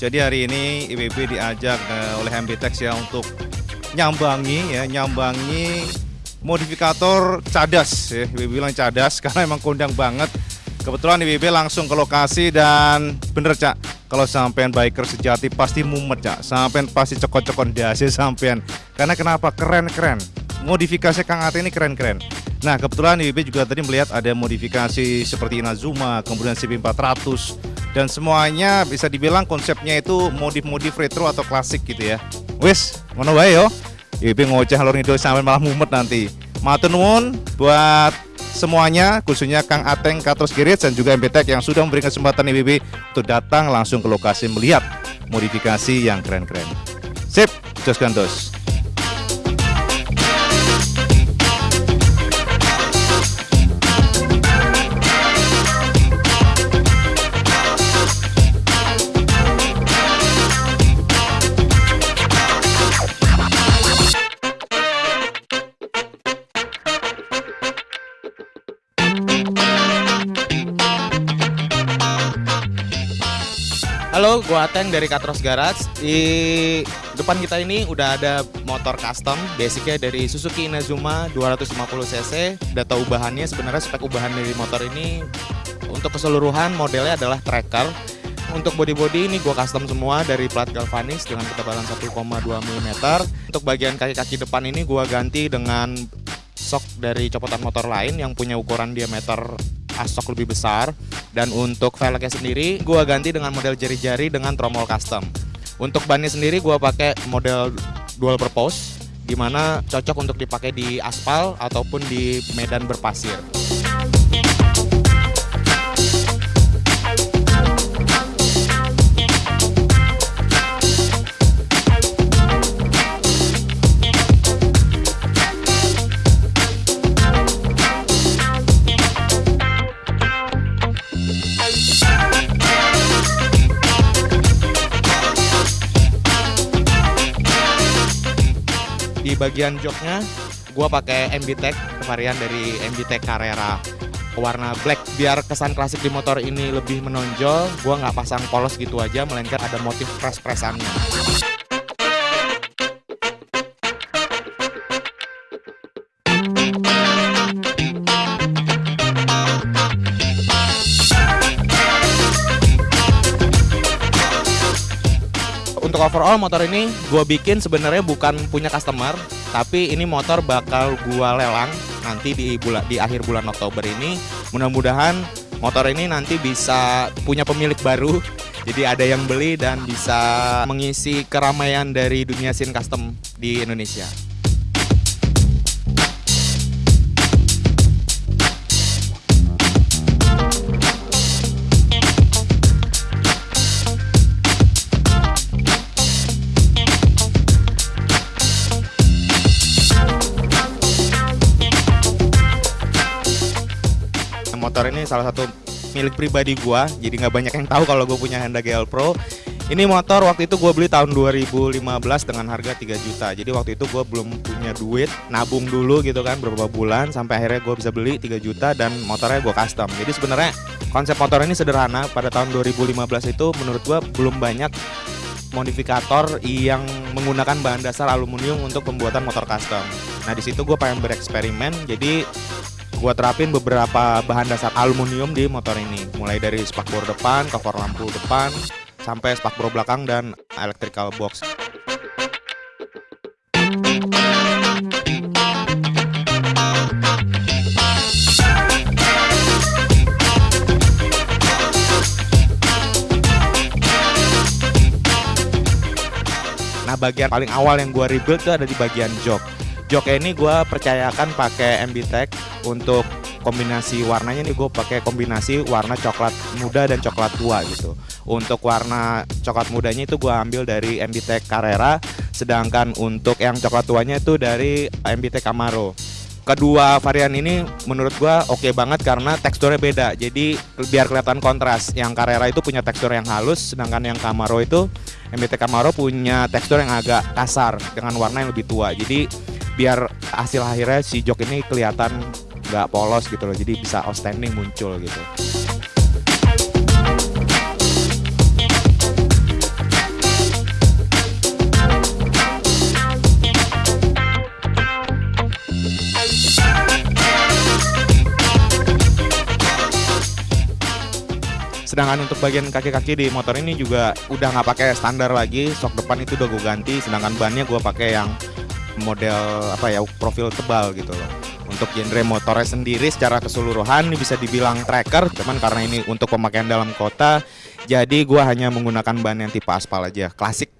Jadi hari ini IWB diajak uh, oleh MBTEX ya untuk nyambangi ya, nyambangi modifikator cadas ya. IWB bilang cadas karena emang kondang banget. Kebetulan IWB langsung ke lokasi dan bener Cak, kalau sampean biker sejati pasti mumet Cak. Sampean pasti cokot-cokot dasi sampean. Karena kenapa? Keren-keren. Modifikasi Kang Ate ini keren-keren. Nah, kebetulan IWB juga tadi melihat ada modifikasi seperti Inazuma, kemudian CB400 dan semuanya bisa dibilang konsepnya itu modif-modif retro atau klasik gitu ya. Wis, mana wae yo. IWB ngoceh lor itu sampai malah mumet nanti. Matur nuwun buat semuanya khususnya Kang Ateng Katros Girit dan juga MBTEK yang sudah memberikan kesempatan IWB untuk datang langsung ke lokasi melihat modifikasi yang keren-keren. Sip, jos gandos. Halo, gua Ateng dari Katros Garage. Di depan kita ini udah ada motor custom, basicnya dari Suzuki Inazuma 250 cc. Data ubahannya sebenarnya spek ubahan dari motor ini untuk keseluruhan modelnya adalah tracker. Untuk body-body ini gua custom semua dari plat galvanis dengan ketebalan 1,2 mm. Untuk bagian kaki-kaki depan ini gua ganti dengan sok dari copotan motor lain yang punya ukuran diameter asok lebih besar. Dan untuk velgnya sendiri gua ganti dengan model jari-jari dengan tromol custom. Untuk bannya sendiri gua pakai model dual purpose di mana cocok untuk dipakai di aspal ataupun di medan berpasir di bagian joknya gue pakai MB Tech varian dari MB Tech Carrera. Warna black biar kesan klasik di motor ini lebih menonjol. Gue nggak pasang polos gitu aja melainkan ada motif press overall motor ini gue bikin sebenarnya bukan punya customer tapi ini motor bakal gue lelang nanti di bulan di akhir bulan Oktober ini mudah-mudahan motor ini nanti bisa punya pemilik baru jadi ada yang beli dan bisa mengisi keramaian dari dunia scene custom di Indonesia. Motor ini salah satu milik pribadi gua jadi nggak banyak yang tahu kalau gue punya Honda GL Pro. Ini motor waktu itu gue beli tahun 2015 dengan harga 3 juta. Jadi waktu itu gue belum punya duit nabung dulu gitu kan beberapa bulan sampai akhirnya gue bisa beli 3 juta dan motornya gue custom. Jadi sebenarnya konsep motor ini sederhana pada tahun 2015 itu menurut gue belum banyak modifikator yang menggunakan bahan dasar aluminium untuk pembuatan motor custom. Nah di situ gue pengen bereksperimen, jadi gue terapin beberapa bahan dasar aluminium di motor ini. Mulai dari spakbor depan, cover lampu depan sampai spakbor belakang dan electrical box. Nah bagian paling awal yang gue rebuild tuh ada di bagian jok. Joknya ini gue percayakan pakai MB Tech untuk kombinasi warnanya nih gue pakai kombinasi warna coklat muda dan coklat tua gitu. Untuk warna coklat mudanya itu gue ambil dari MB Tech Carrera, sedangkan untuk yang coklat tuanya itu dari MB Tech Camaro. Kedua varian ini menurut gue oke okay banget karena teksturnya beda. Jadi biar kelihatan kontras. Yang Carrera itu punya tekstur yang halus, sedangkan yang Camaro itu MBT Camaro punya tekstur yang agak kasar dengan warna yang lebih tua. Jadi biar hasil akhirnya si jok ini kelihatan nggak polos gitu loh jadi bisa outstanding muncul gitu Sedangkan untuk bagian kaki-kaki di motor ini juga udah nggak pakai standar lagi, sok depan itu udah gue ganti, sedangkan bannya gue pakai yang model apa ya profil tebal gitu loh. Untuk genre motornya sendiri secara keseluruhan ini bisa dibilang tracker, cuman karena ini untuk pemakaian dalam kota, jadi gue hanya menggunakan ban yang tipe aspal aja, klasik.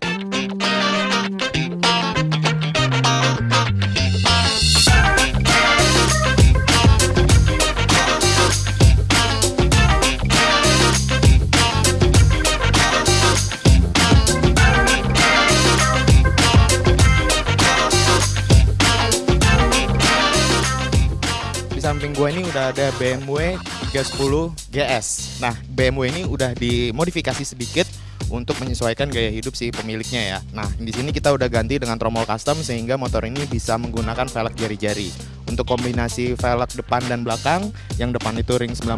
Samping gue ini udah ada BMW 310 GS. Nah, BMW ini udah dimodifikasi sedikit untuk menyesuaikan gaya hidup si pemiliknya ya. Nah, di sini kita udah ganti dengan tromol custom sehingga motor ini bisa menggunakan velg jari-jari. Untuk kombinasi velg depan dan belakang, yang depan itu ring 19,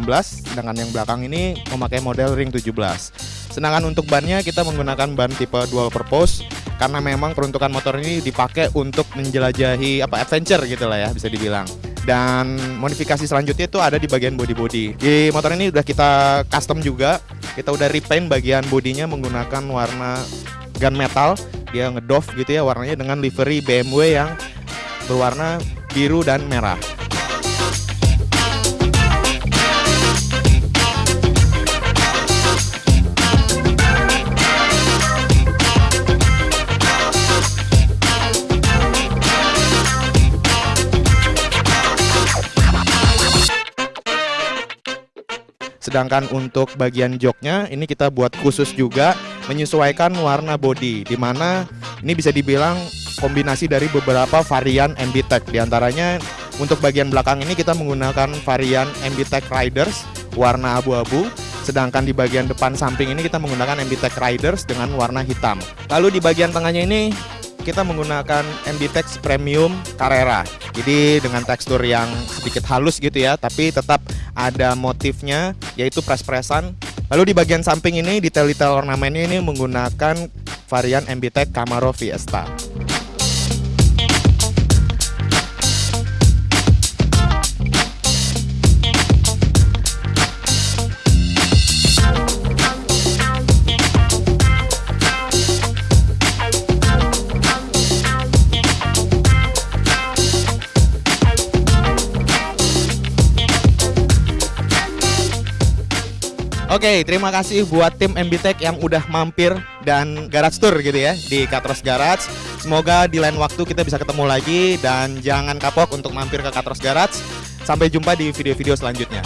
sedangkan yang belakang ini memakai model ring 17. Sedangkan untuk bannya kita menggunakan ban tipe dual purpose karena memang peruntukan motor ini dipakai untuk menjelajahi apa adventure gitu lah ya bisa dibilang dan modifikasi selanjutnya itu ada di bagian body-body. Di motor ini udah kita custom juga. Kita udah repaint bagian bodinya menggunakan warna gunmetal. Dia ngedoff gitu ya warnanya dengan livery BMW yang berwarna biru dan merah. Sedangkan untuk bagian joknya ini kita buat khusus juga menyesuaikan warna body di mana ini bisa dibilang kombinasi dari beberapa varian MB Tech di antaranya untuk bagian belakang ini kita menggunakan varian MB Tech Riders warna abu-abu sedangkan di bagian depan samping ini kita menggunakan MB Tech Riders dengan warna hitam. Lalu di bagian tengahnya ini kita menggunakan MB-Tex Premium Carrera. Jadi dengan tekstur yang sedikit halus gitu ya, tapi tetap ada motifnya yaitu pres-presan. Lalu di bagian samping ini detail-detail ornamennya ini menggunakan varian MB-Tech Camaro Fiesta. Oke, terima kasih buat tim MBTech yang udah mampir dan garage tour gitu ya di Katros Garage. Semoga di lain waktu kita bisa ketemu lagi dan jangan kapok untuk mampir ke Katros Garage. Sampai jumpa di video-video selanjutnya.